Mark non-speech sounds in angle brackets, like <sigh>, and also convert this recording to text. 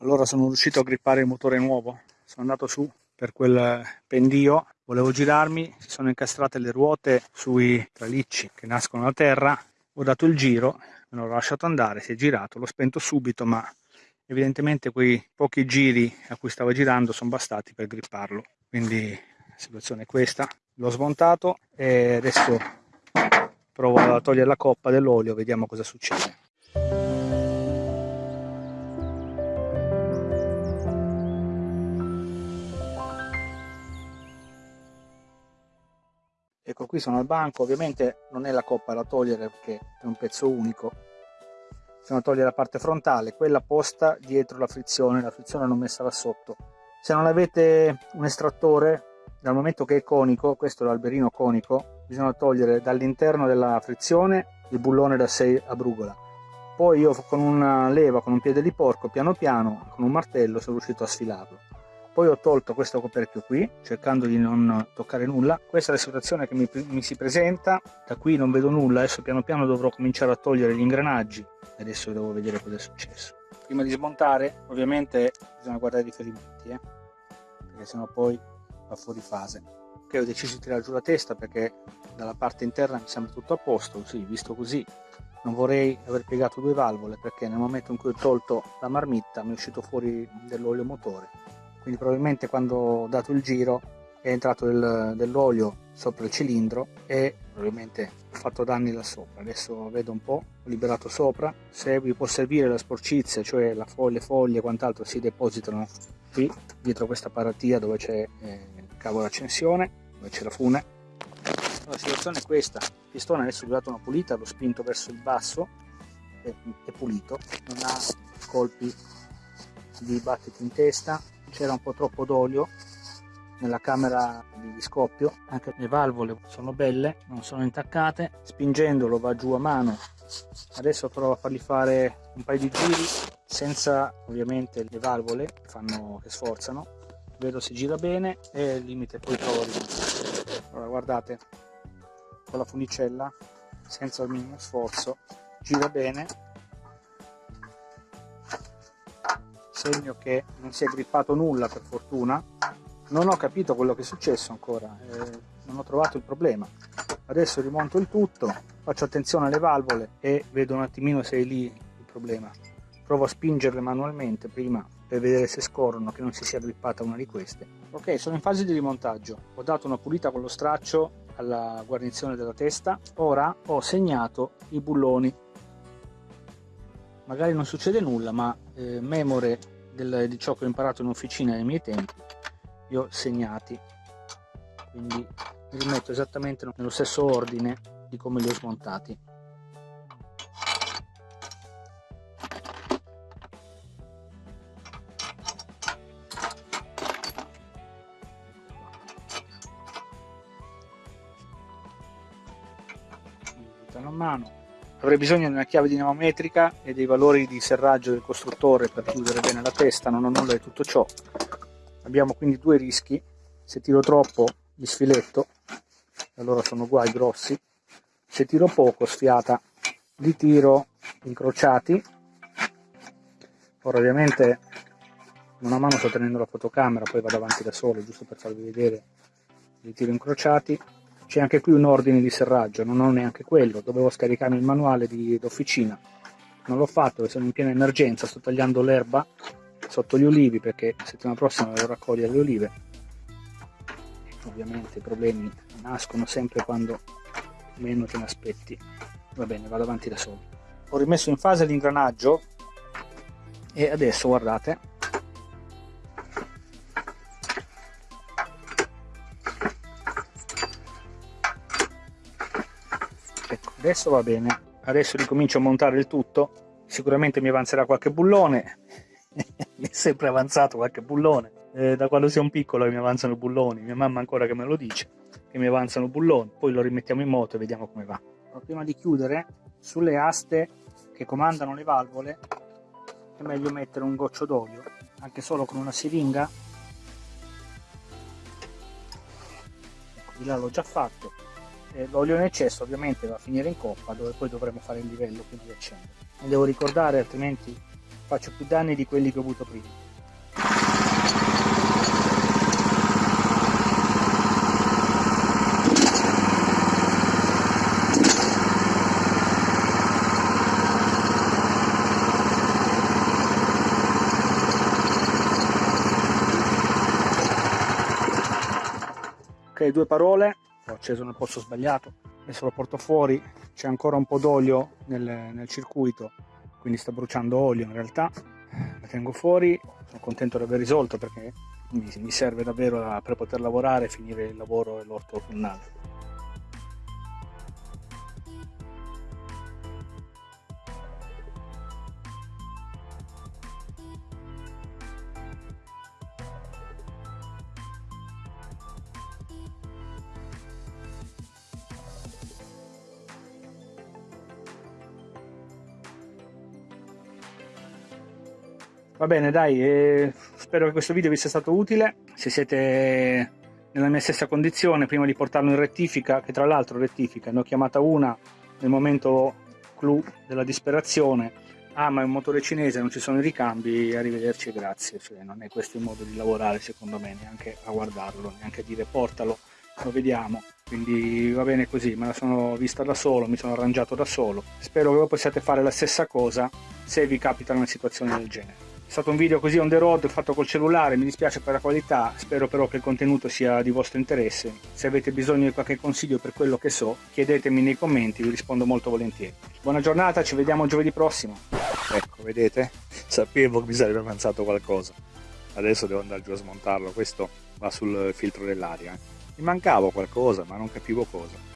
allora sono riuscito a grippare il motore nuovo. Sono andato su per quel pendio. Volevo girarmi si sono incastrate le ruote sui tralicci che nascono da terra. Ho dato il giro me l'ho lasciato andare si è girato l'ho spento subito ma evidentemente quei pochi giri a cui stava girando sono bastati per gripparlo. Quindi la situazione è questa. L'ho smontato e adesso provo a togliere la coppa dell'olio vediamo cosa succede sono al banco ovviamente non è la coppa da togliere perché è un pezzo unico. Bisogna togliere la parte frontale quella posta dietro la frizione la frizione l'ho messa là sotto. Se non avete un estrattore dal momento che è conico questo è l'alberino conico bisogna togliere dall'interno della frizione il bullone da 6 a brugola. Poi io con una leva con un piede di porco piano piano con un martello sono riuscito a sfilarlo poi ho tolto questo coperchio qui cercando di non toccare nulla. Questa è la situazione che mi, mi, si presenta. Da qui non vedo nulla. Adesso piano piano dovrò cominciare a togliere gli ingranaggi. Adesso devo vedere cosa è successo. Prima di smontare ovviamente bisogna guardare i riferimenti eh? perché sennò poi va fuori fase. Ok ho deciso di tirare giù la testa perché dalla parte interna mi sembra tutto a posto. Sì, visto così non vorrei aver piegato due valvole perché nel momento in cui ho tolto la marmitta mi è uscito fuori dell'olio motore quindi probabilmente quando ho dato il giro è entrato del, dell'olio sopra il cilindro e probabilmente ho fatto danni là sopra. Adesso vedo un po' ho liberato sopra. Se vi può servire la sporcizia cioè la foglia, foglie e quant'altro si depositano qui dietro questa paratia dove c'è eh, il cavo d'accensione dove c'è la fune. La situazione è questa. Il pistone adesso gli ho dato una pulita l'ho spinto verso il basso è, è pulito. Non ha colpi di battiti in testa c'era un po' troppo d'olio nella camera di scoppio. Anche le valvole sono belle non sono intaccate. Spingendolo va giù a mano. Adesso provo a fargli fare un paio di giri senza ovviamente le valvole che, fanno, che sforzano. Vedo se gira bene e al limite poi rimontare allora guardate con la funicella senza il minimo sforzo gira bene segno che non si è grippato nulla per fortuna. Non ho capito quello che è successo ancora eh, non ho trovato il problema. Adesso rimonto il tutto faccio attenzione alle valvole e vedo un attimino se è lì il problema. Provo a spingerle manualmente prima per vedere se scorrono che non si sia grippata una di queste. Ok sono in fase di rimontaggio. Ho dato una pulita con lo straccio alla guarnizione della testa. Ora ho segnato i bulloni magari non succede nulla ma eh, memore del, di ciò che ho imparato in officina nei miei tempi li ho segnati. Quindi li rimetto esattamente nello stesso ordine di come li ho smontati. A mano avrei bisogno di una chiave dinamometrica e dei valori di serraggio del costruttore per chiudere bene la testa non ho nulla di tutto ciò. Abbiamo quindi due rischi. Se tiro troppo li sfiletto allora sono guai grossi. Se tiro poco sfiata. Li tiro incrociati. Ora ovviamente una mano sto tenendo la fotocamera poi vado avanti da solo giusto per farvi vedere. Li tiro incrociati c'è anche qui un ordine di serraggio non ho neanche quello dovevo scaricarmi il manuale d'officina. Non l'ho fatto sono in piena emergenza sto tagliando l'erba sotto gli olivi perché settimana prossima devo raccogliere le olive. Ovviamente i problemi nascono sempre quando meno te ne aspetti. Va bene vado avanti da solo. Ho rimesso in fase l'ingranaggio e adesso guardate adesso va bene. Adesso ricomincio a montare il tutto. Sicuramente mi avanzerà qualche bullone. <laughs> Mi è sempre avanzato qualche bullone. Eh, da quando sono piccolo mi avanzano bulloni. Mia mamma ancora che me lo dice che mi avanzano bulloni. Poi lo rimettiamo in moto e vediamo come va. Ma prima di chiudere sulle aste che comandano le valvole è meglio mettere un goccio d'olio anche solo con una siringa. Ecco, di là l'ho già fatto eh, l'olio in eccesso ovviamente va a finire in coppa dove poi dovremo fare il livello quindi accendere mi devo ricordare altrimenti faccio più danni di quelli che ho avuto prima. Ok due parole ho acceso nel pozzo sbagliato adesso lo porto fuori. C'è ancora un po' d'olio nel, nel, circuito quindi sta bruciando olio in realtà. La tengo fuori sono contento di aver risolto perché mi, mi serve davvero per poter lavorare e finire il lavoro e l'orto autunnale Va bene, dai, eh, spero che questo video vi sia stato utile. Se siete nella mia stessa condizione, prima di portarlo in rettifica, che tra l'altro rettifica, ne ho chiamata una nel momento clou della disperazione. Ah, ma è un motore cinese, non ci sono i ricambi, arrivederci e grazie. Cioè, non è questo il modo di lavorare, secondo me, neanche a guardarlo, neanche a dire portalo, lo vediamo. Quindi va bene così, me la sono vista da solo, mi sono arrangiato da solo. Spero che voi possiate fare la stessa cosa se vi capita una situazione del genere. È stato un video così on the road fatto col cellulare, mi dispiace per la qualità, spero però che il contenuto sia di vostro interesse. Se avete bisogno di qualche consiglio per quello che so, chiedetemi nei commenti, vi rispondo molto volentieri. Buona giornata, ci vediamo giovedì prossimo. Ecco, vedete? Sapevo che mi sarebbe avanzato qualcosa. Adesso devo andare giù a smontarlo, questo va sul filtro dell'aria. Mi mancava qualcosa, ma non capivo cosa.